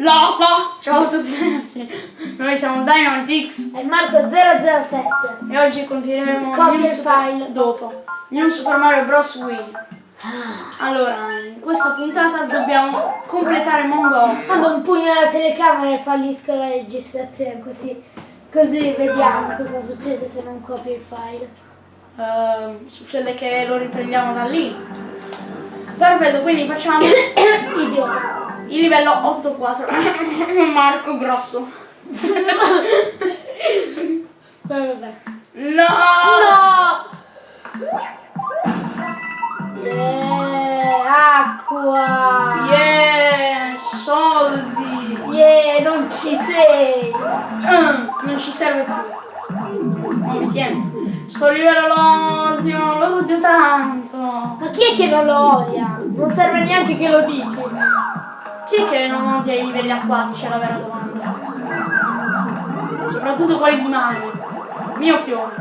Lo, lo, ciao a tutti ragazzi, noi siamo Dynamite E Marco 007. e oggi continueremo New il file. dopo New Super Mario Bros. Wii. Allora, in questa puntata dobbiamo completare mondo 8. Mando un pugno alla telecamera e fallisco la registrazione così, così vediamo cosa succede se non copio il file. Eh, succede che lo riprendiamo da lì. Perfetto, quindi facciamo Idiota. Il livello 8-4. Marco grosso. Vabbè. No! No! Yeah, acqua! Yeah, soldi! Yeah, non ci sei! Mm, non ci serve più. Non mi tiene. Sto livello lo odio, lo odio tanto. Ma chi è che non lo odia? Non serve neanche che lo dici. Chi è che non odia i livelli acquatici? È la vera domanda. Soprattutto quelli di Mario. Mio fiore.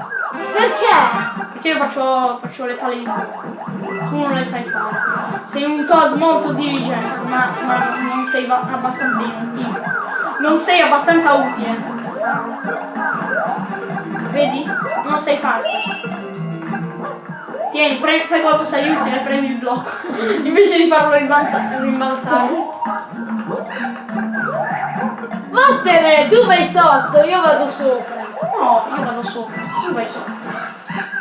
Perché? Perché io faccio, faccio le palle di fuoco. Tu non le sai fare. Sei un Todd molto diligente, ma, ma non sei abbastanza inutile. Non sei abbastanza utile. Vedi? Non sai fare questo. Tieni, fai qualcosa di utile prendi il blocco. Invece di farlo rimbalza- rimbalzare. Vattene, tu vai sotto, io vado sopra. No, io vado sopra. Tu vai sopra.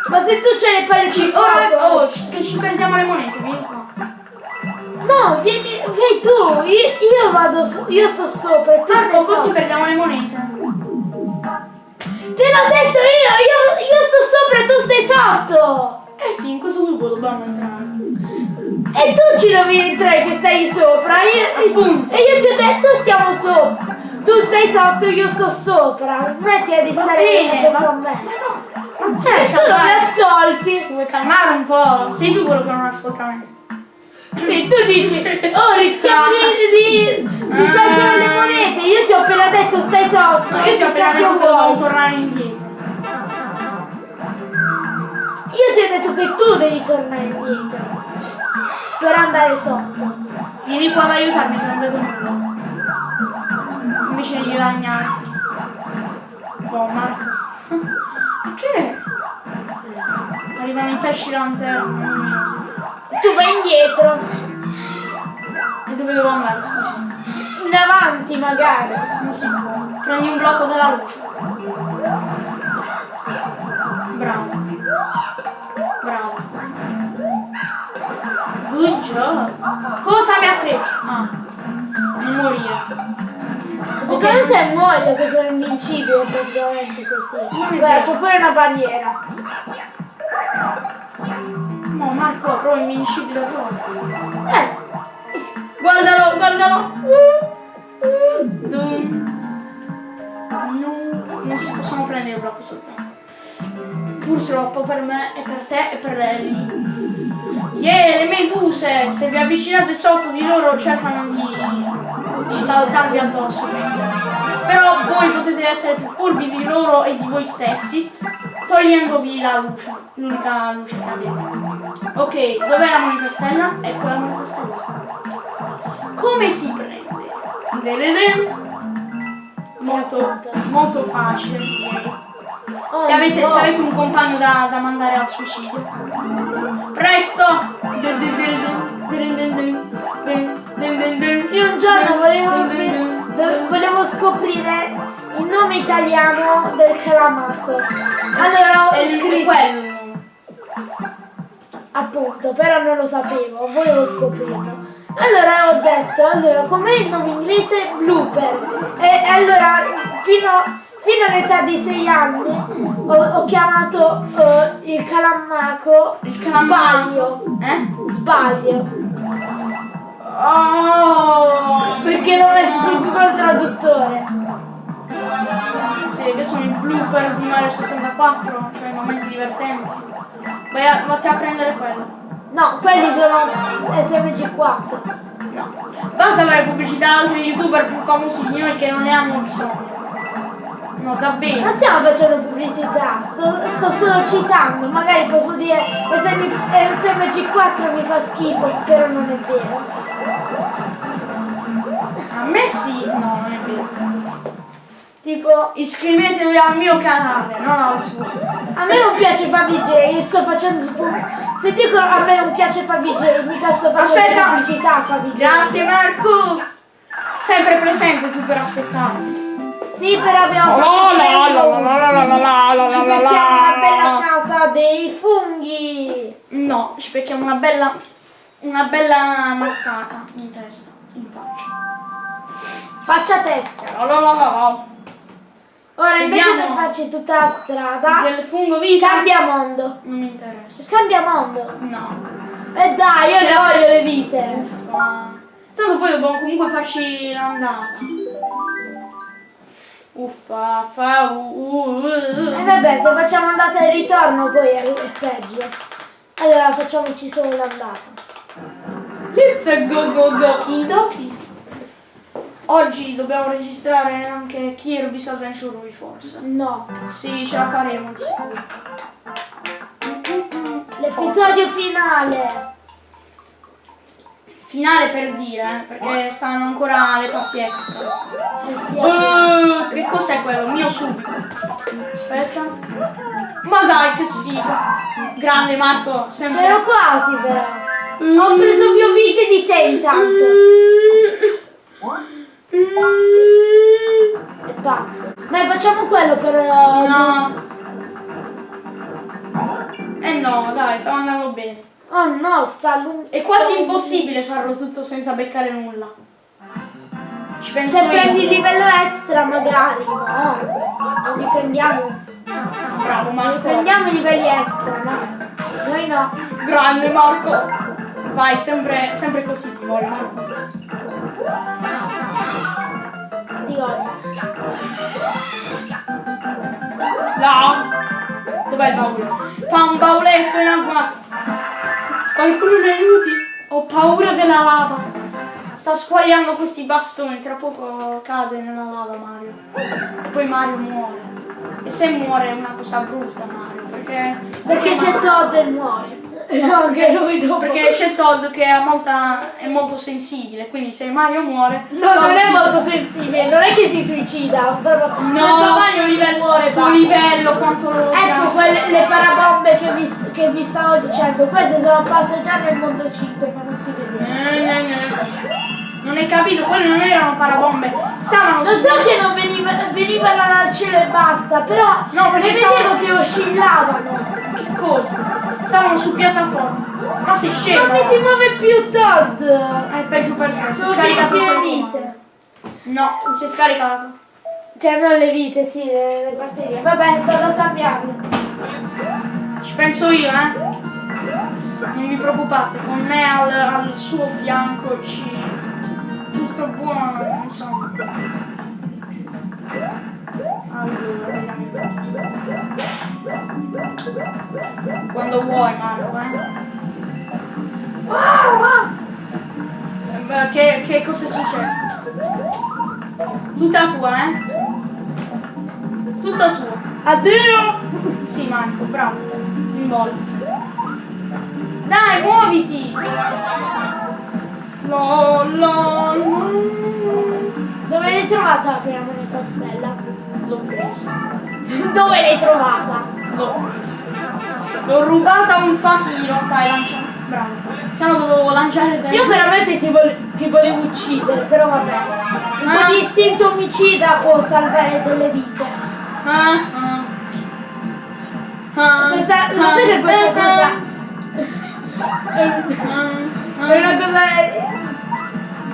Ma se tu c'hai le palle di Ora, oh, che ci perdiamo le monete, vieni qua. No, vieni, vai tu, io, io vado so- io sto sopra e tu Marco, stai così sopra. perdiamo le monete. Te l'ho detto io, io, io sto sopra e tu stai sotto. Eh sì, in questo tubo dobbiamo entrare. E tu ci devi entrare che stai sopra. Io, Appunto. e io ti ho detto stiamo sopra. Tu sei sotto, io sto sopra. Smettila di stare bene, addosso a me. Eh, tu non mi ascolti. Ti vuoi calmare un po'? Sei tu quello che non ascolta me. E tu dici, oh rischiamo di, di, di Ah. saltare le monete. Io ti ho appena detto stai sotto. Io ti ho appena detto che vuoi? tornare indietro. Io ti ho detto che tu devi tornare indietro. Per andare sotto. Vieni qua ad aiutarmi che non vedo nulla. Invece di. Boh, Marco. Perché? Arrivano i pesci luminosi. Tu vai indietro. E dove devo andare, scusa? In avanti magari. Non si può. Prendi un blocco della luce. Bravo. Bravo. Good job. Cosa mi ha preso? Ah. Non morire. Secondo te muoio che sono invincibile praticamente così. Non Guarda, c'ho pure una barriera. No, Marco, proprio invincibile proprio. Eh, Guardalo, guardalo. No, non si possono prendere blocchi soltanto. Purtroppo per me e per te e per lei. Yeah, le meduse! Se vi avvicinate sotto di loro cercano di, di saltarvi addosso. Però voi potete essere più furbi di loro e di voi stessi, togliendovi la luce, l'unica luce che avete. Ok, dov'è la moneta stella? Ecco la moneta stella. Come si prende? Molto, molto facile direi. Oh, Se avete, no. se avete un compagno da, da mandare al suicidio. Presto! Io un giorno volevo, volevo scoprire il nome italiano del calamaco. Allora ho scritto, quello. appunto, però non lo sapevo, volevo scoprirlo. Allora ho detto, allora com'è il nome inglese? Blooper. E allora fino, fino all'età di 6 anni ho, ho chiamato eh, il calamaco Il calamaco. sbaglio. Eh? Sbaglio. Oh! Perché l'ho messo sul Google Traduttore. Sì, che sono i blooper di Mario 64, cioè i momenti divertenti. Vai a, vatti a prendere quello. No, quelli sono SMG4. No. Basta dare pubblicità a altri youtuber più famosi di noi che non ne hanno bisogno. No, va Non stiamo facendo pubblicità, sto, sto solo citando, magari posso dire SM, SMG4 mi fa schifo, però non è vero. A me sì, no, non è vero. Tipo, Iscrivetevi al mio canale, non al suo. a me non piace Favij, io sto facendo Se dico a me non piace Favij, mica sto facendo Aspetta. pubblicità a Favij. Grazie Marco! Sempre presente tu per aspettare. Sì, però abbiamo La fatto la tre la la la Ci becchiamo una bella casa dei funghi. No, ci becchiamo una bella. una bella mazzata in testa, in faccia. Faccia testa. La la la la. Ora invece di farci tutta la strada, Del fungo vita cambia mondo. non mi interessa. Cambia mondo. No. E dai, io le voglio le vite. Tanto poi dobbiamo comunque farci l'andata. Uffa, fa, uh. E vabbè, se facciamo andata e ritorno poi è, è peggio. Allora facciamoci solo l'andata. Let's go go go Kidoki. Oggi dobbiamo registrare anche Kirby's Adventure Wii Force. No. Sì, ce la faremo. di sicuro. L'episodio finale. Finale per dire, eh, perché stanno ancora le parti extra. Uh, che cos'è quello? Mio subito. Aspetta. Ma dai, che schifo. Grande Marco, sempre. Ero quasi però. Ho preso più vite di te intanto. Oh no, sta lungo. È quasi impossibile farlo tutto senza beccare nulla. Ci penso Se prendi il livello extra magari, no. Non li prendiamo. Bravo Marco. prendiamo i livelli extra, no. Noi no. Grande Marco. Vai, sempre, sempre così ti vuole Marco. Ti odio. No. Dov'è il baule? Fa un bauletto in acqua. Qualcuno mi aiuti. Ho paura della lava. Sta squagliando questi bastoni, tra poco cade nella lava Mario. E poi Mario muore. E se muore è una cosa brutta Mario, perché... Perché c'è Todd e muore. E anche lui dopo. Perché c'è Todd che ha molta- è molto sensibile, quindi se Mario muore... No, non è molto sensibile, non è che si suicida, No, Mario livello, muore sto basta. livello quanto lo Ecco quelle le parabombe che vi, che vi stavo dicendo, queste sono già nel mondo 5 ma non si vedeva. Eh, eh, eh. Non hai capito, quelle non erano parabombe, stavano Lo su- so che non veniva, venivano dal cielo e basta, però No, le stavo- vedevo che oscillavano. Cosa? Stavano su piattaforma. Ma sei scemo? Non mi si muove più Todd. È peggio per te, si è scaricato le vite. No, si è scaricato. Cioè non le vite, sì, le, le batterie. Vabbè, sto a cambiarle. Ci penso io, eh. Non vi preoccupate, con me al, al suo fianco ci... Tutto buono, insomma. Allora. Quando vuoi, Marco, eh. Eh, beh, Che, che cosa è successo? Tutta tua, eh? Tutta tua. Addio! Sì, Marco, bravo. Involti. Dai, muoviti! La, la, la. Dove l'hai trovata la prima moneta stella? L'ho presa. Dove l'hai trovata? L'ho presa. L'ho rubata a un fakiro. Vai, lancia. Bravo. Se no dovevo lanciare te. Io veramente ti, vol- ti volevo uccidere, però vabbè. Un Ah. po' di istinto omicida può salvare delle vite. Ah, ah. Ah, Questa, ah, sai che questa cosa è una cosa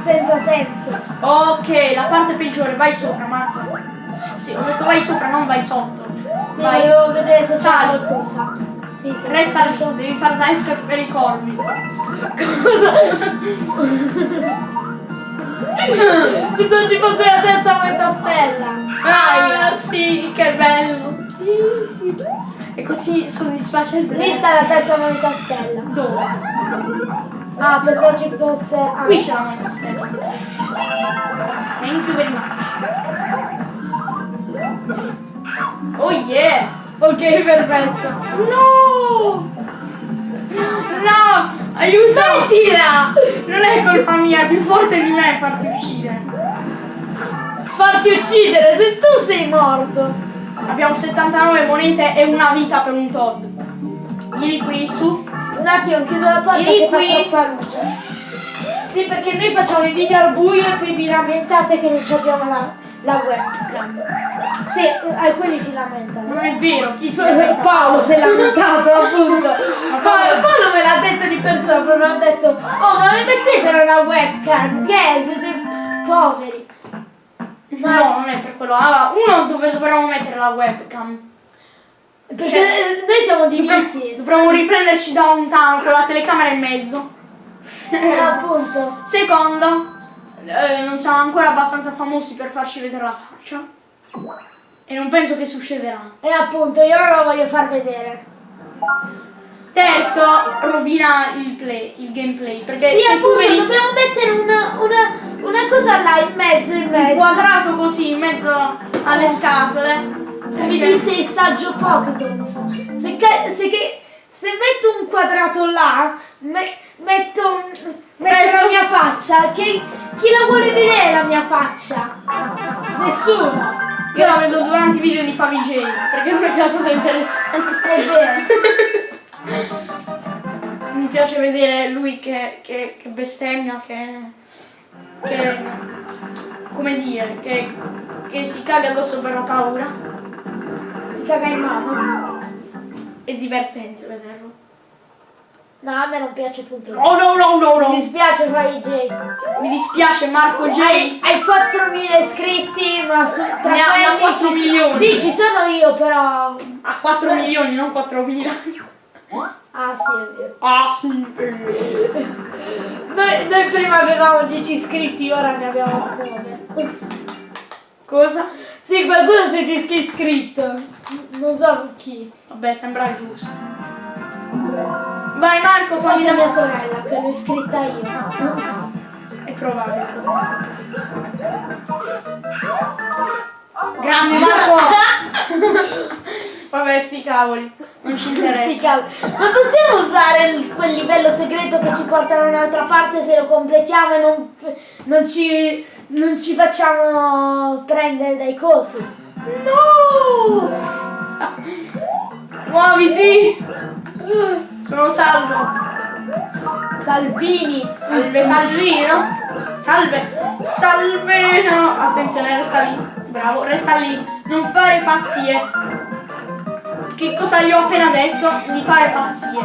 senza senso. Ok, la parte peggiore, vai sopra, Marco. Sì, ho detto vai sopra, non vai sotto. Sì, vai. volevo vedere se c'è qualcosa. Sì, sì. Resta lì, devi fare da esca per i corvi. Cosa? Bisogna ci fosse la terza moneta stella. Ah, sì, che bello. E così soddisfacente. Lì sta la terza moneta stella. Dove? Ah, pensavo ci fosse. Ah. Qui c'è la moneta stella. Thank you very much. Oh yeah! Ok, perfetto. No! No! Aiuto! Tira! Non è colpa mia, è più forte di me farti uccidere. fatti uccidere se tu sei morto. Abbiamo 79 monete e una vita per un Todd. Vieni qui, su. Un attimo, chiudo la porta Vieni fa qui. troppa luce. Sì, perché noi facciamo i video al buio e poi vi lamentate che non ci abbiamo la, la webcam. Sì, alcuni si lamentano. Non è vero, chi si lamenta? Paolo si è lamentato appunto. Paolo, Paolo me l'ha detto di persona, proprio ha detto, oh ma mi mettete una webcam, che siete poveri. Ma No, non è per quello. Allora, uno dove dovremmo mettere la webcam. perché cioè, eh, noi siamo divisi. dovremmo riprenderci da lontano con la telecamera in mezzo. Eh, appunto. Secondo, eh, non siamo ancora abbastanza famosi per farci vedere la faccia. E non penso che succederà. E appunto, io non la voglio far vedere. Terzo, rovina il play, il gameplay. Perché Sì, appunto, vedi dobbiamo mettere una, una, una cosa là in mezzo, in un mezzo. quadrato così in mezzo alle scatole. Mi disse il saggio Pokémon. Se, se, se metto un quadrato là, me- metto, un- metto la mia faccia. Che, chi la vuole vedere la mia faccia? Nessuno. Io la vedo durante i video di Favij, perché non è una cosa interessante. È vero. Mi piace vedere lui che, che, che bestemmia, che, che. come dire, che, che si caga addosso per la paura. Si caga in mano. È divertente vederlo. No, a me non piace appunto. Oh no no no Mi no! dispiace fare i J. Mi dispiace Marco J. Hai, hai 4.000 iscritti, ma su, tra Ne quelli 4 ci- milioni. Sì, ci sono io, però. Ha 4 milioni, non 4.000. Ah, sì, è vero. Ah sì. Noi, noi prima avevamo 10 iscritti, ora ne abbiamo 9. Cosa? Sì, qualcuno si è iscritto. Non so chi. Vabbè, sembra giusto. Vai Marco, fammi la mia sorella, che l'ho iscritta io. È probabile. Grande Marco! Vabbè, sti cavoli, non ci interessa. Ma possiamo usare il- quel livello segreto che ci porta da un'altra parte se lo completiamo e non, non ci, non ci facciamo prendere dai cosi? No! Muoviti! Sono salvo. Salvini! Salve Salvino. Salve. Salvino. Attenzione, resta lì. Bravo, resta lì. Non fare pazzie. Che cosa gli ho appena detto? Di fare pazzie.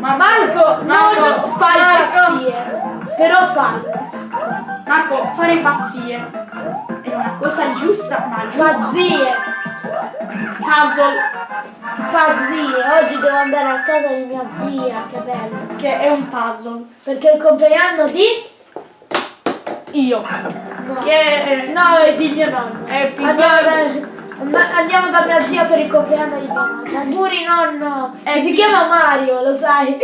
Ma Marco, Marco, non fai Marco. pazzie! Però fallo! Marco, fare pazzie è una cosa giusta, ma giusta. Pazzie! Puzzle, Pazzie! Oggi devo andare a casa di mia zia, che bello! che è un puzzle. Perché è il compleanno di... Io. No, Che no è di mio nonno. Happy Andiamo da, and- andiamo da mia zia per il compleanno di nonno. Auguri nonno! Happy- Si chiama Mario, lo sai.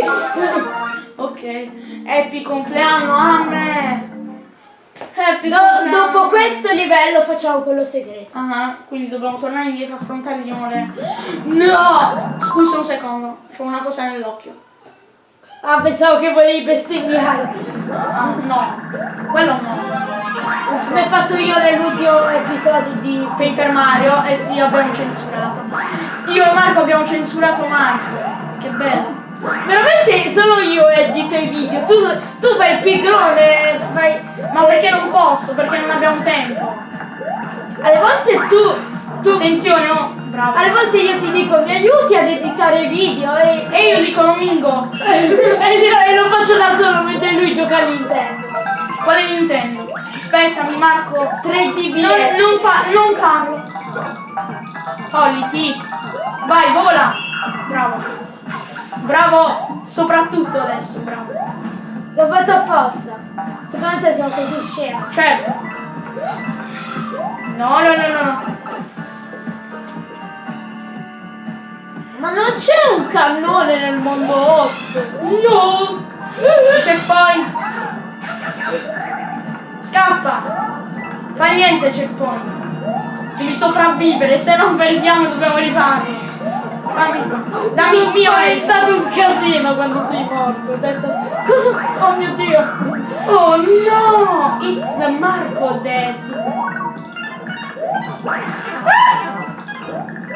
Ok. Happy compleanno a me. Happy Do- dopo questo livello facciamo quello segreto. Ah, quindi dobbiamo tornare indietro a affrontare di nuovo le... No! Scusa un secondo, c'ho una cosa nell'occhio. Ah, pensavo che volevi bestemmiare. Ah, no. Quello no. Come ho fatto io nell'ultimo episodio di Paper Mario e ti abbiamo censurato. Io e Marco abbiamo censurato Marco. Che bello. Veramente solo io edito i video. Tu, tu fai il pigrone, fai. Ma perché non posso? Perché non abbiamo tempo. Alle volte tu. tu Attenzione, oh. Bravo. alle volte io ti dico mi aiuti ad editare i video e, E io dico non mi ingozzo. e, e lo faccio da solo mentre lui gioca a Nintendo. Quale Nintendo? Aspettami Marco. 3DS. Non, non, fa, non farlo. Sì. Vai, vola. Bravo. Bravo. Soprattutto adesso, bravo. L'ho fatto apposta. Secondo te sono così scemo. Certo. No, no, no, no, no. Ma non c'è un cannone nel mondo 8. No! Checkpoint! Scappa! Fa niente checkpoint! Devi sopravvivere, se non perdiamo dobbiamo rifarlo! Il mio È aiuto! stato un casino quando sei morto. Ho detto, cosa? Oh mio dio. Oh no! It's the Marco Dead!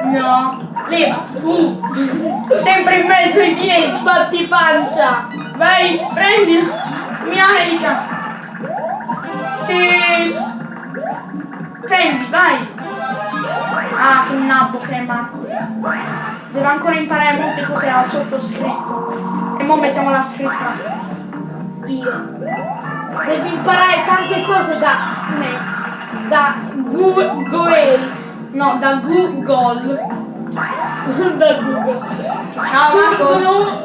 No, levati tu! Sempre in mezzo ai piedi! Batti pancia! Vai, prendi! Mia Erika! Sì! Prendi, vai! Ah, che nabbo che è Marco! Deve ancora imparare molte cose al sottoscritto. E mo mettiamo la scritta. Io. Devi imparare tante cose da me. Da Goel. No, da Google. da Google. Ciao Marco! Sono.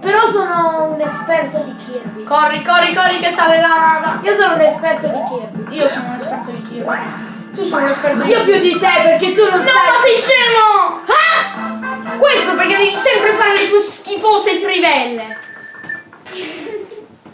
Però sono un esperto di Kirby. Corri, corri, corri che sale la lava! Io sono un esperto di Kirby. Io sono un esperto di Kirby. Tu sei un esperto di Io più di te perché tu non No, sai. ma sei scemo! Ah! Questo perché devi sempre fare le tue schifose trivelle.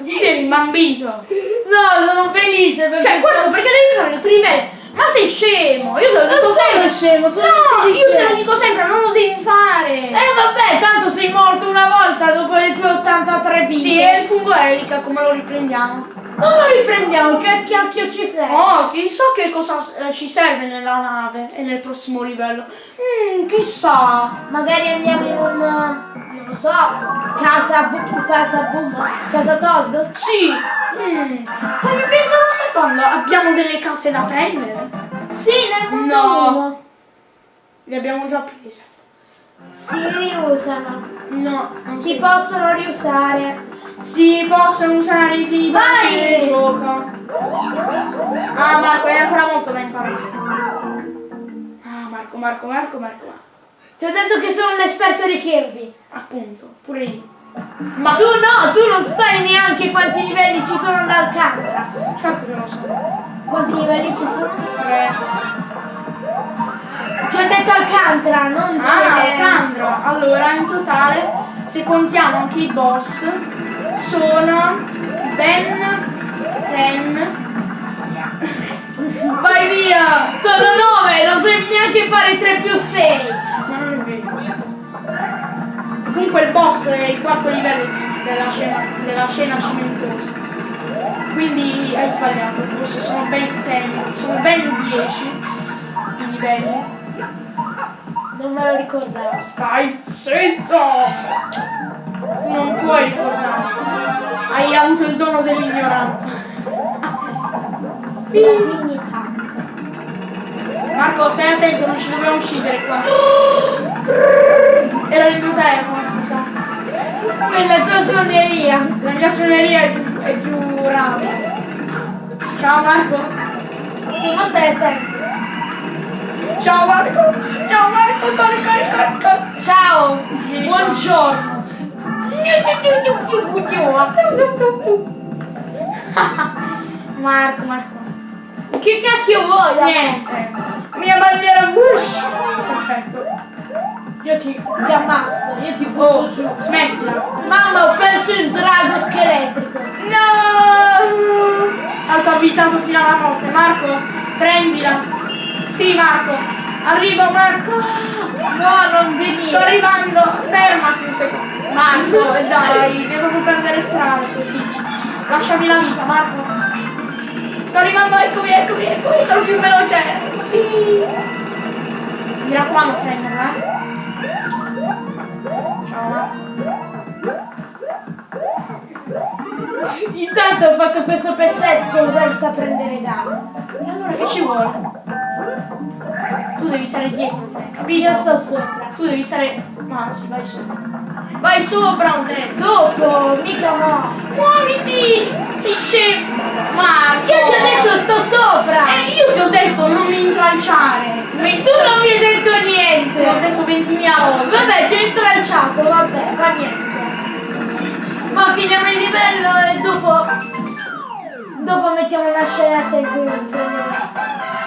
Ti sei imbambito. No, sono felice perché. Cioè, questo perché devi fare le trivelle? Ma sei scemo! Io te lo dico Non sempre. scemo, sono No, io te lo dico sempre, non lo devi fare. Eh vabbè, tanto sei morto una volta dopo le tue 83 vite. sì, è il fungo elica, come lo riprendiamo? Non lo riprendiamo, che cacchio ci frega? Oh, chissà che cosa eh, ci serve nella nave e nel prossimo livello. Mmm, chissà. Magari andiamo in un. non lo so. Casa bu- casa boom. Casa Todd? Sì. Mm. Ma mi pensavo sai quando abbiamo delle case da prendere? Sì, nel mondo No. 1. Le abbiamo già prese. Si riusano. No, non Si si, possono riusare. Si possono usare i Vai! del gioco. Ah Marco, hai ancora molto da imparare. Ah Marco, Marco, Marco, Marco. Ti ho detto che sono un esperto di Kirby. Appunto, pure io. Ma Tu no, tu non sai neanche quanti livelli ci sono da Alcantara. certo che lo so. Quanti livelli ci sono? Tre. Ti ho detto Alcantara, non Ah, c'è. Alcandro. Allora, in totale, se contiamo anche i boss, sono ben 10. Vai via! Sono 9, non sai neanche fare 3 più 6. Ma non è vero. Comunque il boss è il quarto livello della scena, della scena cimentosa. Quindi hai sbagliato, questo sono ben 10, sono ben 10 i livelli. Non me lo ricordavo. Stai zitto! Tu non puoi ricordare. Hai avuto il dono dell'ignoranza. La dignità. Marco, stai attento, non ci dobbiamo uccidere qua. Era il tuo telefono, scusa. Quella tua suoneria. La mia suoneria è più, è più rapida. Ciao Marco. Sì, ma stai attento. Ciao Marco. Ciao Marco, corri, corri, corri, corri. Ciao. Buongiorno. Marco, Marco. Che cacchio vuoi? Niente. Mia bandiera Bush. Perfetto. Io ti, ti ammazzo, io ti butto Oh, giù. smettila. Mamma, ho perso il drago scheletrico. No! Salto abitato fino alla notte. Marco, prendila. Sì, Marco. Arrivo, Marco. No, non venire. Sto arrivando. Fermati un secondo. Marco, dai, devo perdere strada così. Lasciami la vita, Marco. Sto arrivando, eccomi, eccomi, eccomi. Sono più veloce. Sì. Mi raccomando, prenderla, eh. Ciao. Intanto ho fatto questo pezzetto senza prendere danno. E allora che ci vuole? Tu devi stare dietro, capito? Io sto sopra. Tu devi stare. Ma sì, vai sopra. Vai sopra, un detto! Dopo, mica no. Muoviti! Sei scemo! Marco! Io ti ho detto sto sopra. E io ti ho detto non mi intralciare! E tu non mi hai detto Te niente. detto 20.000 volte! Vabbè, ti ho intralciato, vabbè, fa niente. Ma finiamo il livello e dopo. Dopo mettiamo una scenetta in cui prendiamo la.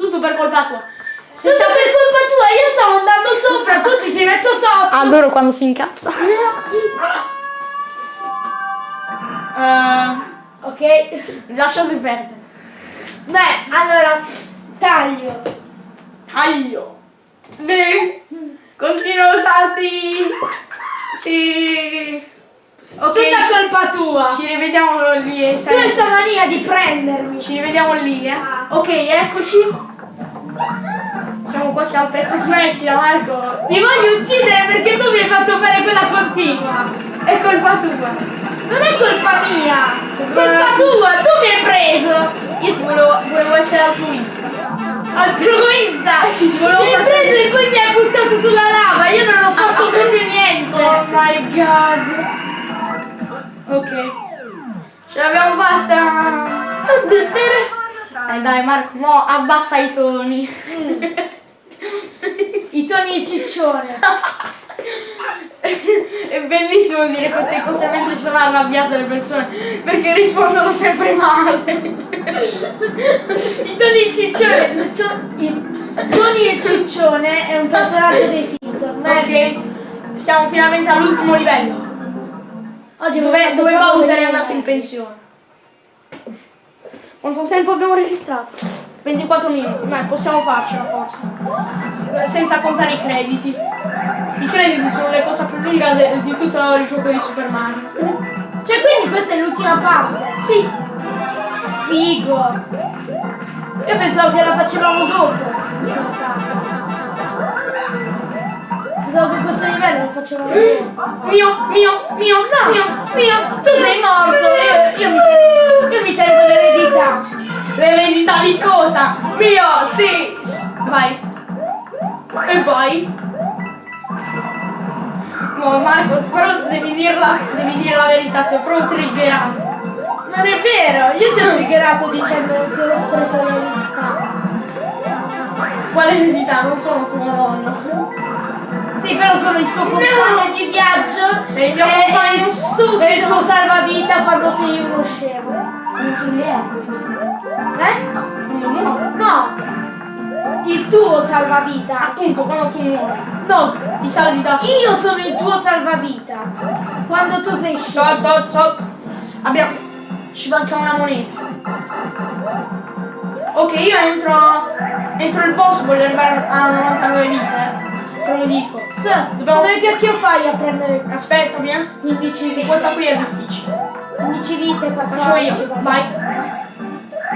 Tutto per colpa tua! Tutto per colpa tua, io stavo andando sopra, tu ti sei messo sotto. Adoro quando si incazza! Eh, Ok. lasciate perdere! Beh, allora, taglio. Taglio! Beh, continuo salti! Sì! Ok. Tutta colpa tua. Ci rivediamo lì e Tu hai sta mania di prendermi. Ci rivediamo lì, eh. Ah. Ok, eccoci. Siamo quasi al pezzo, smettila Marco. Ti voglio uccidere perché tu mi hai fatto fare quella continua. È colpa tua. Non è colpa mia. Secondo Colpa sì. tua, tu mi hai preso. Io ti volevo, volevo essere altruista. Altruista. Eh sì, Mi hai preso e poi mi hai buttato sulla lava. Io non ho fatto proprio niente. Oh my god. Ok. Ce l'abbiamo fatta. Eh dai Marco, mo abbassa i toni. I toni di ciccione. È bellissimo dire queste cose mentre sono arrabbiate le persone perché rispondono sempre male. I toni di ciccione. toni di ciccione è un personaggio dei Simpson. Ok, siamo finalmente all'ultimo livello. Oggi Dove, dove Bowser è andato in pensione. Quanto tempo abbiamo registrato? 24 minuti, ma possiamo farcela forse. Senza contare i crediti. I crediti sono le cose più lunghe di tutto il gioco di Super Mario. Cioè, quindi questa è l'ultima parte. Sì, Figo. Io pensavo che la facevamo dopo. Pensavo che questo livello lo facevamo dopo. mio, mio, mio, no, mio, mio. Tu sei morto, io, io mi, io mi tengo l'eredità. L'eredità di cosa? Mio, sì. Vai. E poi? No, Marco, però devi dirla, devi dire la verità, ti ho proprio triggerato. Non è vero, io ti ho triggerato dicendo che ho preso l'eredità. Quale eredità? Non sono tuo nonno. Sì, però sono il tuo compagno di viaggio Sei il mio e- compagno e- stupido. e il tuo salvavita quando sei uno scemo. Non ti muovi. Eh? Quando muovi. No! Il tuo salvavita. Appunto, quando tu muovi. No, Ti salvi da solo. io sono il tuo salvavita. Quando tu sei scemo. Ciao, ciao, ciao. Abbiamo... Ci manca una moneta. Ok, io entro... Entro il boss, voglio arrivare a 99 vite. eh. Te lo dico. Sì, Dobbiamo- come cacchio fai a prendere Aspettami, eh. 15 Che vite? questa qui è difficile. 15 vite, 14 Faccio io. va Vai.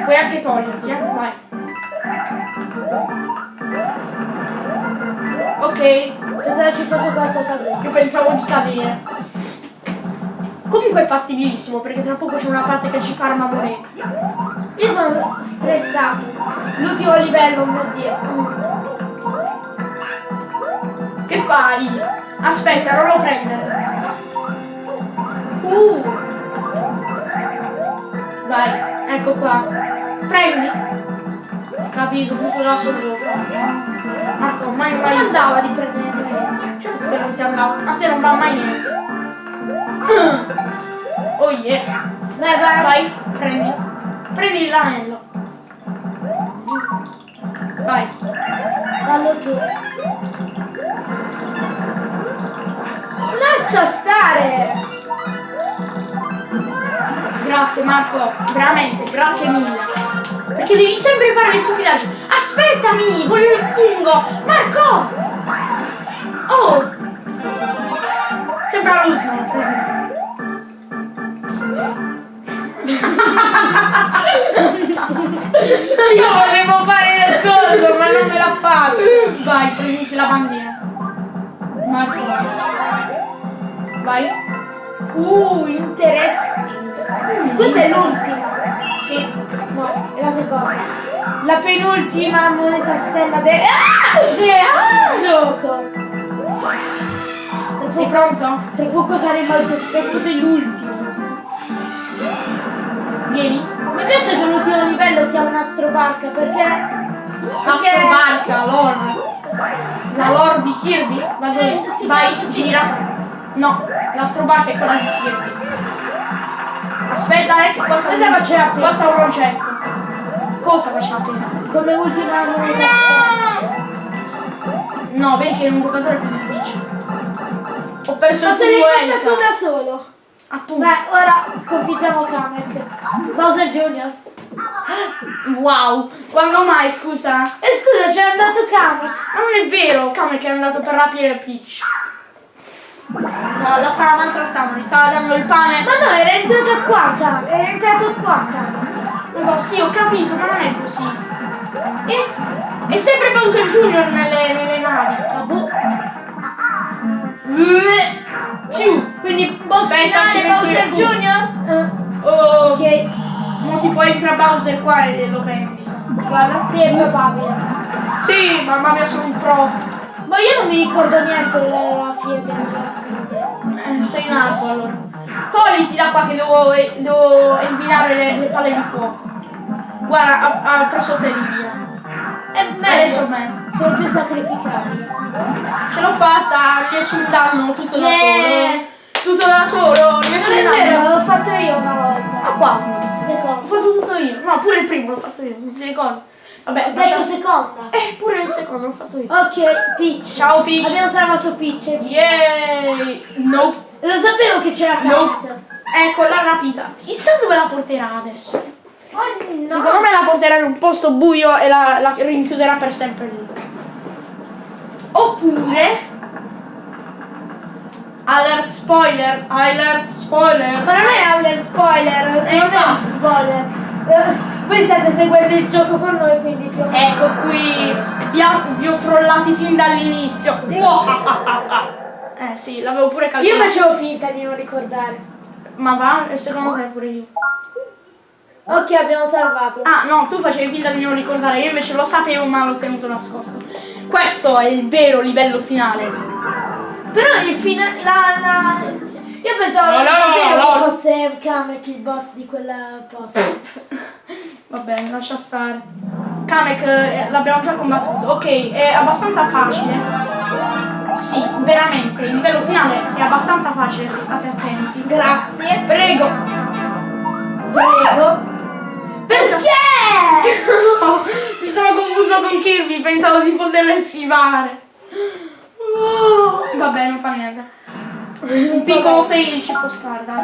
Puoi anche toglierti, eh. Vai. Ok. Pensavo ci fosse qualcosa dentro. Io pensavo di cadere. Comunque è fattibilissimo perché tra poco c'è una parte che ci farma monete. Io sono stressato. L'ultimo livello, oh mio dio. Che fai? Aspetta, non lo prendere. Uh, Vai, ecco qua. Prendi. Capito, tutto da sopra. Marco, mai non mai. andava di prendere presenti. Certo che non ti andava. A te non va mai niente. Oh yeah. Vai, vai. Vai, prendi. Prendi l'anello. Vai. Fallo tu. Lascia stare. Grazie Marco, veramente, grazie mille. Perché devi sempre fare le stupidaggini. Aspettami, voglio il fungo. Marco! Oh! Sembra l'ultimo. Io volevo fare le cose, ma non me la faccio. Vai, prenditi la bandiera. Marco. Vai. Uh, interesting. Questa è l'ultima. Sì. No, è la seconda. La penultima moneta stella del... Ah! Gioco. Sei pronto? tra poco saremo al cospetto dell'ultimo. Vieni. Mi piace che l'ultimo livello sia un'astrobarca perché... Astro Barca, lore. La lore di Kirby. Vado Eh, sì, Vai, sì. gira. No, l'Astro Barca è quella di Kirby. Aspetta, eh, che qua sta, Cosa faceva prima? qua sta un oggetto. Cosa faceva prima? Come ultima stella. No, vedi che è un giocatore più difficile. Ho perso Ma il se l'hai tuo fatta tu da solo. Appunto. Beh, ora sconfiggiamo Kamek. Bowser Jr. Wow. Quando mai, scusa? E scusa, c'è andato Kamek. Ma non è vero, Kamek è andato per rapire Peach. Maltrattata, la stava maltrattando, gli stava dando il pane. Ma no, era entrato qua, cara. Era entrato qua, cara. No, sì, ho capito, ma non è così. E? È sempre Bowser Junior nelle, nelle navi. Boh. Più. Quindi boss Aspetta, finale Bowser io. Junior? Eh, Oh, ok, mo tipo entra Bowser qua e lo prendi. guarda, sì, è probabile. Sì, mamma mia, sono un pro. Ma io non mi ricordo niente della fine della Eh, sei in alto allora. Togliti da qua che devo, devo eliminare le, le palle di fuoco. Guarda, ha, ha preso te via. È Adesso meglio. me. Sono più sacrificati. Ce l'ho fatta, nessun danno, tutto da Yeah. solo. Tutto da solo, Non nessun è danno. vero, l'ho fatto io una volta. Ah, qua. Ho Secondo. fatto tutto io. No, pure il primo l'ho fatto io, non si ricorda. Vabbè, Ho detto seconda. Eh, pure il secondo l'ho fatto io. Ok, Peach. Ciao Peach. Abbiamo salvato Peach. Yay! Nope. Lo sapevo che c'era No. Kamek. Ecco, l'ha rapita. Chissà dove la porterà adesso. Oh no. Secondo me la porterà in un posto buio e la, la rinchiuderà per sempre lì. Oppure... Alert spoiler, alert spoiler. Ma non è Aller spoiler, non è un infatti. spoiler. Eh, Voi state seguendo il gioco con noi, quindi Ecco qui, vi, ha- vi ho trollati fin dall'inizio. Eh sì, l'avevo pure Io calcolato. facevo finta di non ricordare. Ma va, secondo te pure io. Ok, abbiamo salvato. Ah no, tu facevi finta di non ricordare, io invece lo sapevo ma l'ho tenuto nascosto. Questo è il vero livello finale. Però il fine. La, la... Io pensavo No, no, davvero no, no. che fosse Kamek il boss di quella posto. Va bene, lascia stare. Kamek eh, l'abbiamo già combattuto. Ok, è abbastanza facile. Sì, veramente, il livello finale è abbastanza facile se state attenti. Grazie. Prego! Prego. Perché? No, mi sono confuso con Kirby, pensavo di poterlo schivare. Oh, vabbè, non fa niente. Un piccolo fail ci può stare, dai.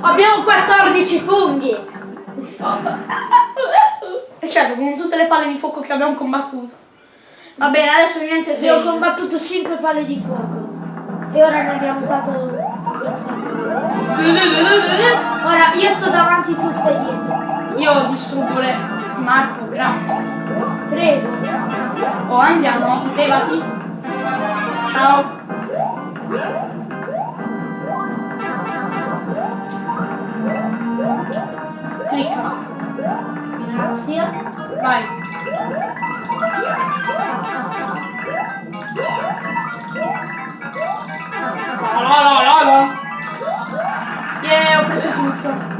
Abbiamo 14 funghi. E certo, con tutte le palle di fuoco che abbiamo combattuto. Va bene, adesso niente Abbiamo fail. combattuto 5 palle di fuoco. E ora ne abbiamo usato. abbiamo usato- Ora io sto davanti, tu stai dietro. Io distruggo le... Marco, grazie. Prego. Oh, andiamo, levati. Ciao. Vai. La la la la la. Yeah, ho preso tutto.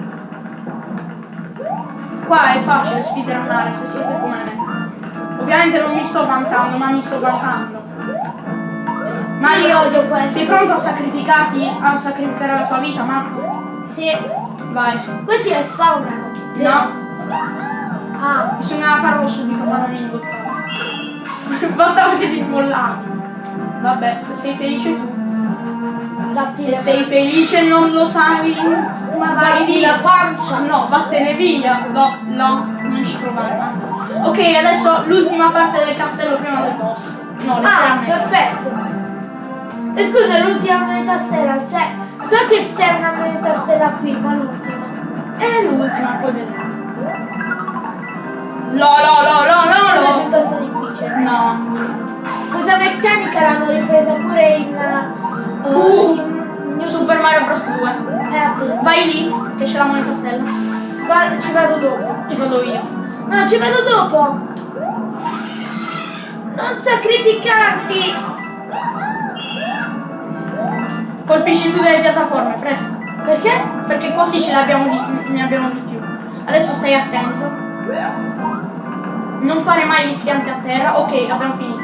Qua è facile speedrunnare se siete come me. Ovviamente non mi sto vantando, ma mi sto vantando. Ma io odio questo. Sei pronto a sacrificarti, a sacrificare la tua vita, Marco? Sì. Vai. Questi è spawnano. vero? No, Ah. bisogna farlo subito, ma non ingozzare. Bastava che ti mollavi. Vabbè, se sei felice tu. Batti Se sei felice non lo sai, ma vai via. la pancia. No, vattene via. No, no, non ci provare. Ok, adesso l'ultima parte del castello prima del boss. No, Ah, perfetto. E scusa, l'ultima moneta stella, cioè, so che c'è una moneta stella qui, ma l'ultima. È l'ultima, poi vedremo. No, no, no, no, Cosa no, no. piuttosto difficile. No. Questa meccanica l'hanno ripresa pure in... uh, Uh. in New Super Mario Bros 2. Eh, appunto. Vai lì, che c'è la moneta stella. Guarda, ci vado dopo. Ci vado io. No, ci vado dopo. Non sacrificarti. Colpisci tutte le piattaforme, presto. Perché? Perché così ce ne abbiamo di, ne abbiamo di più. Adesso stai attento. Non fare mai gli schianti a terra. Ok, abbiamo finito.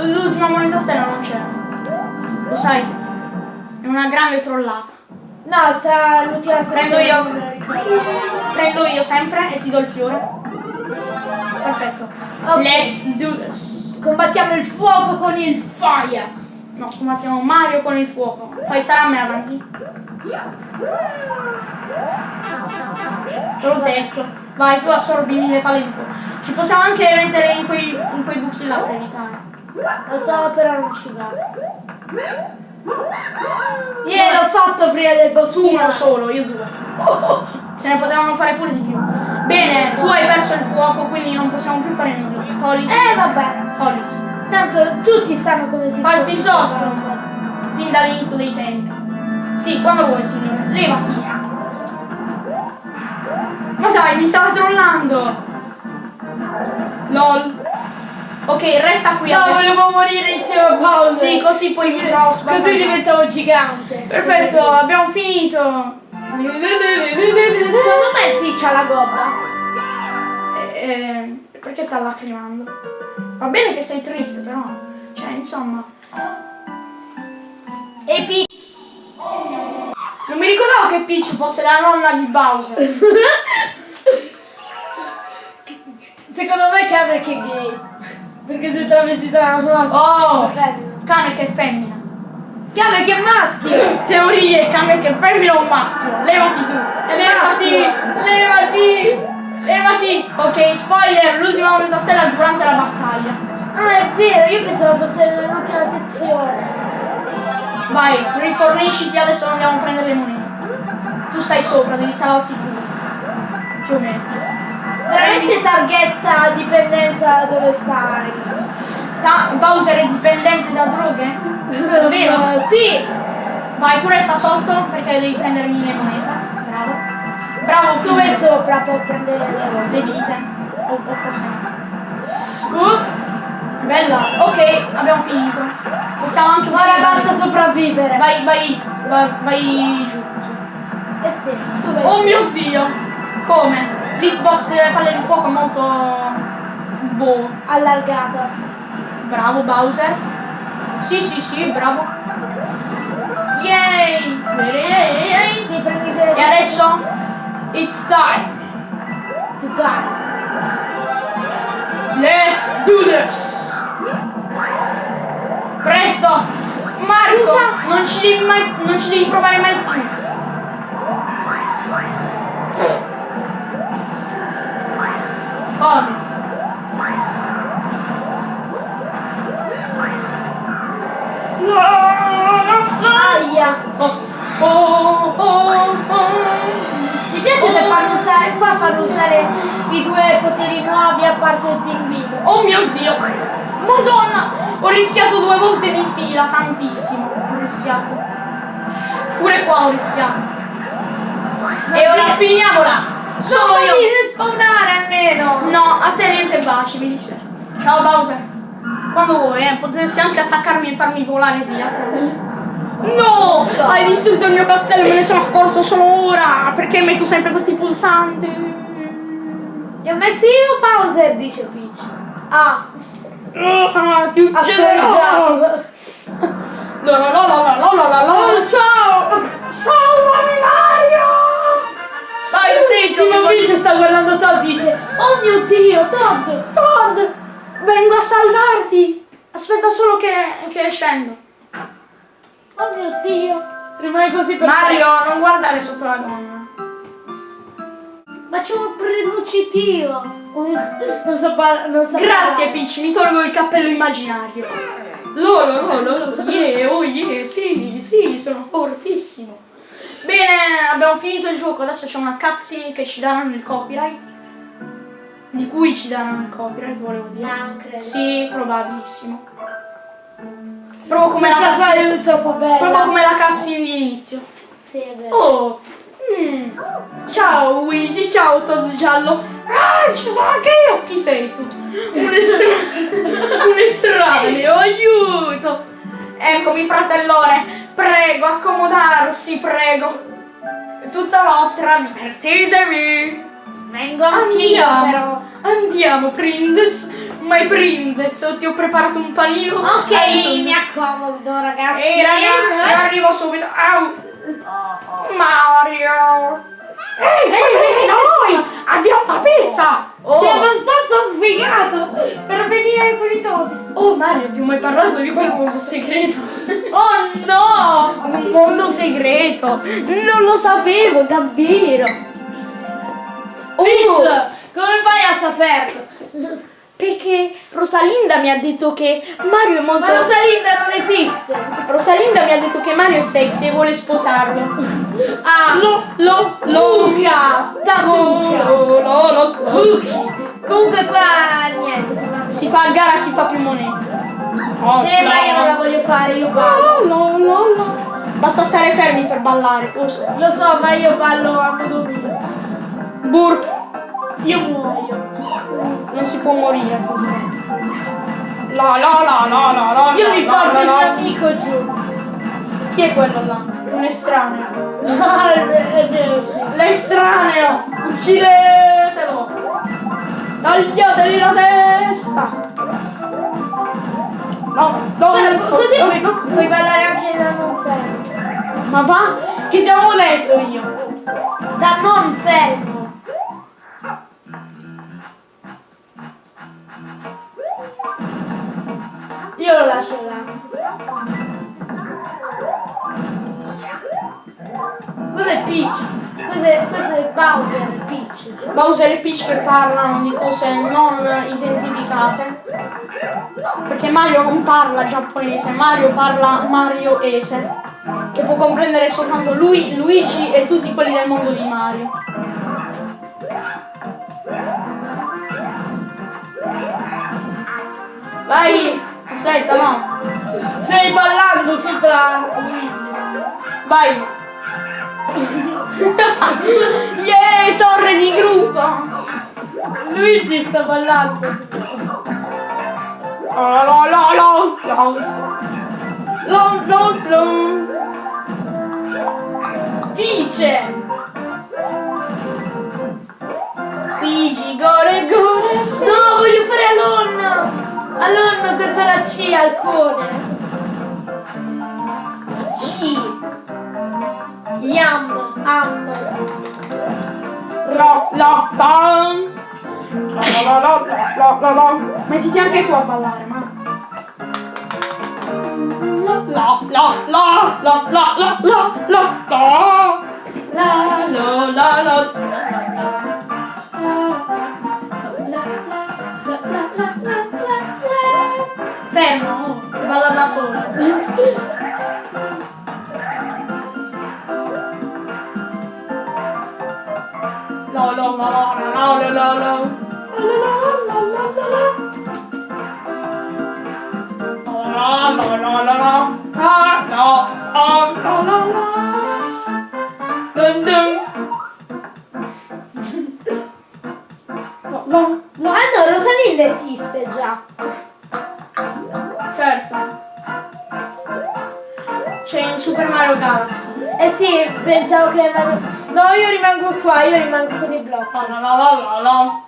L'ultima moneta stella non c'è. Lo sai? È una grande trollata. No, sta l'ultima Prendo io. Prendo io sempre e ti do il fiore. Perfetto. Ok. Let's do this. Combattiamo il fuoco con il fire. No, combattiamo Mario con il fuoco. Fai stare a me avanti. Te l'ho detto. Vai, tu assorbi le palle di fuoco. Ci possiamo anche mettere in quei, in quei buchi là per evitare. Lo so, però non ci va. Io l'ho fatto prima del boss Tu uno solo, io due. Se ne potevano fare pure di più. Bene, tu hai perso il fuoco, quindi non possiamo più fare nulla. Togliti. Eh vabbè, Togliti. tanto tutti sanno come si Fatti sconfigge sotto. Fin dall'inizio dei tempi. Sì, quando vuoi, signore. Levati. Dai, mi stava trollando. LOL. Ok, resta qui No, adesso. volevo morire insieme a Bowser. Sì, così poi mi trovo Così spaventato. diventavo gigante. Perfetto, abbiamo finito. Secondo me Peach ha la gobba. Eh, perché sta lacrimando? Va bene che sei triste, però. Cioè, insomma. E Peach. Non mi ricordavo che Peach fosse la nonna di Bowser. Secondo me Cameron che è gay. Perché sei travestita da una Oh! Cane che è femmina. Cameron che è maschio. Teorie, cane che è femmina o un maschio. Levati tu. Levati. Levati. Levati. Ok, spoiler, l'ultima moneta stella durante la battaglia. Ah, è vero, io pensavo fosse l'ultima sezione. Vai, rifornisciti, adesso andiamo a prendere le monete. Tu stai sopra, devi stare al sicuro. Più o meno. Veramente targhetta dipendenza dove stai. Ah, Bowser è dipendente da droghe? Vero? Sì, Vai, tu resta sotto perché devi prendermi le monete. Bravo. Bravo, tu vai sopra per prendere le Le vite. O, o forse no. Uh, bella. Ok, abbiamo finito. Possiamo anche Ora uscire. basta sopravvivere. Vai, vai, vai, vai giù. Eh sì, tu vai. Oh mio dio! Come? L'hitbox delle palle di fuoco molto... Boh. Allargata. Bravo Bowser. Sì, sì, sì, bravo. Yay! Yay. Sì, prendi E adesso? It's time. Tu dai. Let's do this! Presto! Marco! Non ci devi mai. non ci devi provare mai più. Corri. Aia. Oh, oh, oh. Mi piace che fanno usare, qua fanno usare i due poteri nuovi a parte il pinguino. Oh mio dio! Madonna! Ho rischiato due volte di fila, tantissimo. Ho rischiato. Pure qua ho rischiato. E ora finiamola! Sono io! Fammi respawnare almeno. No, a te niente baci, mi dispiace. Ciao Bowser. Quando vuoi, eh, potresti anche attaccarmi e farmi volare via. No! Hai distrutto il mio castello, me ne sono accorto solo ora! Perché metto sempre questi pulsanti? Li ho messi io Bowser, dice Peach. Ah, Ah, ti ucciderò! scorreggiato. La la la la la la la la Oh, ciao! Salvami Mario! Stai zitto, Tipo mi Peach sta guardando Todd dice Oh mio Dio, Todd! Todd! Vengo a salvarti! Aspetta solo che, che scendo. Oh mio Dio! Rimane così per Mario, non guardare sotto la gonna. Ma c'è un prenucitio! Non so non so Grazie parlare. Peach, mi tolgo il cappello immaginario. Lolo, lolo, lolo, yeah, oh yeah, sì, sì, sono fortissimo. Bene, abbiamo finito il gioco, adesso c'è una cutscene che ci daranno il copyright. Di cui ci daranno il copyright, volevo dire. Ah, credo. Sì, probabilissimo. Proprio come la bella. Proprio come la cutscene di inizio. Sì, è vero. Oh! mm, Ciao Luigi, ciao Todd Giallo. Ah, ci sono anche io! Chi sei tu? Un, estra- un estraneo, aiuto! Eccomi fratellone, prego, accomodarsi, prego. È tutta vostra, divertitevi! Vengo anch'io, Andiamo, però. andiamo, princess. My princess, ti ho preparato un panino. Ok, Aiuto. mi accomodo, ragazzi. Ehi ragazzi, arrivo subito. Au! Mario! Ehi, ehi, noi! Abbiamo la pizza! Oh. Sei abbastanza sfigato per venire con i todi. Oh Mario, ti ho mai parlato di quel mondo segreto? Oh no! Un mondo segreto! Non lo sapevo, davvero! Oh. Peach, come fai a saperlo? Perché Rosalinda mi ha detto che Mario è molto... Ma Rosalinda non esiste! Rosalinda mi ha detto che Mario è sexy e vuole sposarlo. Ah! Lo, lo, lo. Luca! Da Luca! Lo, lo, lo. Comunque qua niente, si fa. Si fa a gara chi fa più monete. Oh, Sì, ma io non la voglio fare, io ballo. Lo, lo, lo. Basta stare fermi per ballare, tu lo. Lo so, ma io ballo a modo mio. Burp. Io muoio. Non si può morire. La la la la la la. Io mi porto il mio amico giù. Chi è quello là? Un estraneo. L'estraneo! Uccidetelo! Tagliategli la testa! No, no, Guarda, no, così no, puoi, no. puoi ballare anche da non fermo. Ma va? Che ti avevo detto io? Da non fermo. Peach? Bowser e Peach che parlano di cose non identificate. Perché Mario non parla giapponese, Mario parla marioese. Che può comprendere soltanto lui, Luigi e tutti quelli del mondo di Mario. Vai! Aspetta, no! Stai ballando sopra Vai! le torre di gruppo! Luigi sta ballando! Oh, no, no, no, no, no, no, Dice! Luigi, gore, gore! No, voglio fare a Alonna! Alonna senza la C, al alcone! Mettiti anche tu a ballare, ma. Lo, lo, lo, lo, lo, lo, lo, lo, lo, lo. La, lo, la, qua, io rimango con i blocchi. La, la, la, la, la.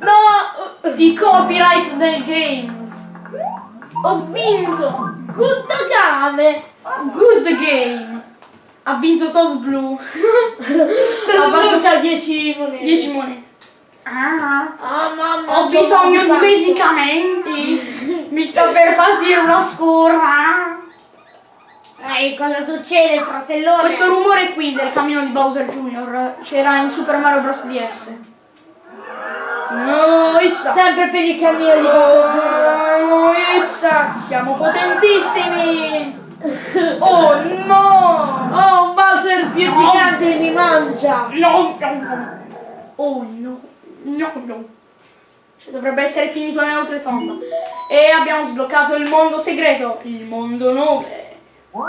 No! I copyright del game. Ho vinto. Good game! Good game. Ha vinto Todd Blue. Todo fatto- c'ha 10 monete. 10 monete. Ah. Ah mamma Ho bisogno di medicamenti. Mi sta per partire una scurra. Ehi, cosa succede, fratellone? Questo rumore qui del cammino di Bowser Jr. c'era in Super Mario Bros. DS. No, issa. Sempre per il cammino di Bowser. Oh, issa. Siamo potentissimi. Oh no. Oh, un Bowser più gigante mi mangia. No, no, no. Oh no. No, no. Cioè, dovrebbe essere finito nell'oltretomba. E abbiamo sbloccato il mondo segreto. Il mondo 9.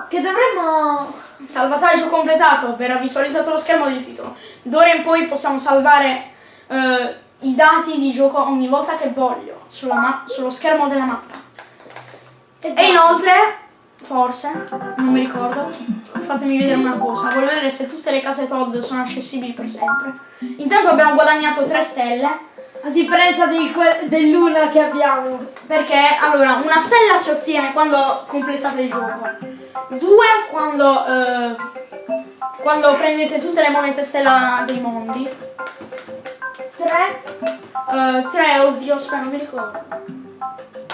Che dovremmo... Salvataggio completato, verrà visualizzato lo schermo di titolo. D'ora in poi possiamo salvare eh, i dati di gioco ogni volta che voglio sullo schermo della mappa. E inoltre, forse, non mi ricordo, fatemi vedere una cosa, voglio vedere se tutte le case Todd sono accessibili per sempre. Intanto abbiamo guadagnato 3 stelle, A differenza dell'una che abbiamo. perché allora una stella si ottiene quando completate il gioco, due quando, eh, quando prendete tutte le monete stella dei mondi, Tre, eh, tre, oddio, aspetta, non mi ricordo.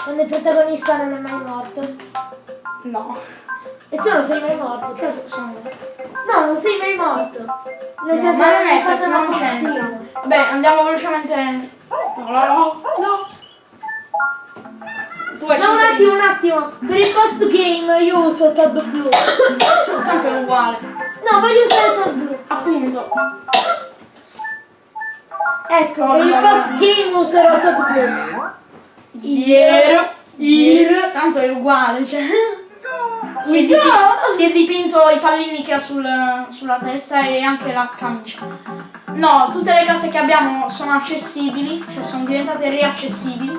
quando il protagonista non è mai morto. No, E tu non sei mai morto. certo sono vero. No, non sei mai morto. Nel No, senso ma che non hai è fatto una non c'entra. Vabbè, andiamo velocemente. No, no, no, no. Ma un attimo, un attimo. Per il post game io uso Todd Blu. di- Tanto è uguale. No, voglio usare Todd Blu. Appunto. Ecco, per il no, post no. game userò Todd Blu. Iero. Iero. Tanto è uguale, cioè. Si è, Mi dipi- do- si è dipinto i pallini che ha sul- sulla testa e anche la camicia. No, tutte le case che abbiamo sono accessibili, cioè sono diventate riaccessibili,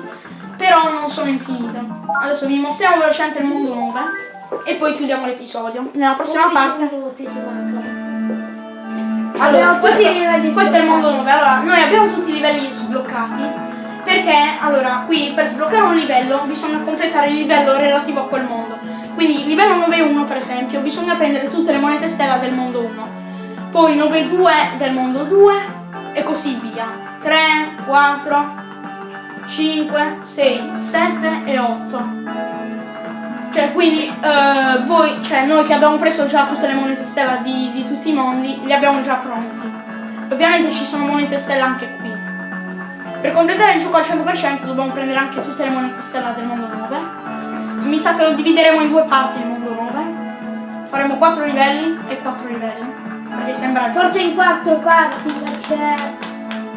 però non sono infinite. Adesso vi mostriamo velocemente il mondo 9 e poi chiudiamo l'episodio. Nella prossima 11 parte. Allora, questo, i livelli questo è il mondo sbloccati. 9. Allora, noi abbiamo tutti i livelli sbloccati. Perché, allora, qui per sbloccare un livello bisogna completare il livello relativo a quel mondo. Quindi, livello 9.1 per esempio, bisogna prendere tutte le monete stella del mondo 1. Poi 9.2 del mondo 2 e così via. 3, 4, 5, 6, 7 e 8. Cioè, quindi eh, voi, cioè noi che abbiamo preso già tutte le monete stella di, di tutti i mondi, li abbiamo già pronti. Ovviamente ci sono monete stella anche qui. Per completare il gioco al 100% dobbiamo prendere anche tutte le monete stella del mondo 9. Mi sa che lo divideremo in due parti il mondo 9. Faremo 4 livelli e 4 livelli. Perché sembra Forse in quattro parti perché,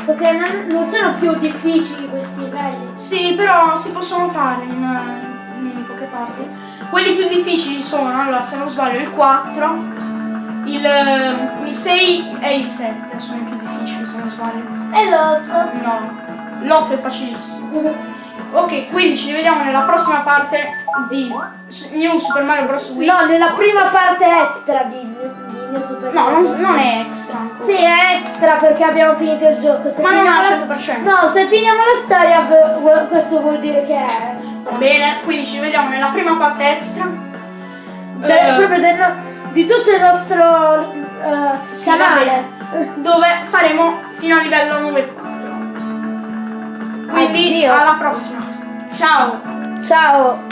perché non sono più difficili questi livelli. Sì, però si possono fare in, in poche parti. Quelli più difficili sono, allora se non sbaglio, il 4, il, il 6 e il 7 sono i più difficili se non sbaglio. E l'otto. No, l'8 è facilissimo. Ok, quindi ci vediamo nella prossima parte di New Super Mario Bros. Wii. No, nella prima parte extra di, No, non, non è extra ancora. Sì, è extra perché abbiamo finito il gioco. Se Ma non al la- 100%. No, se finiamo la storia questo vuol dire che è extra. Va bene, quindi ci vediamo nella prima parte extra. De- Eh, proprio del di tutto il nostro eh, Sì, canale. dove faremo fino a livello 9.4. Quindi Addio. alla prossima. Ciao! Ciao.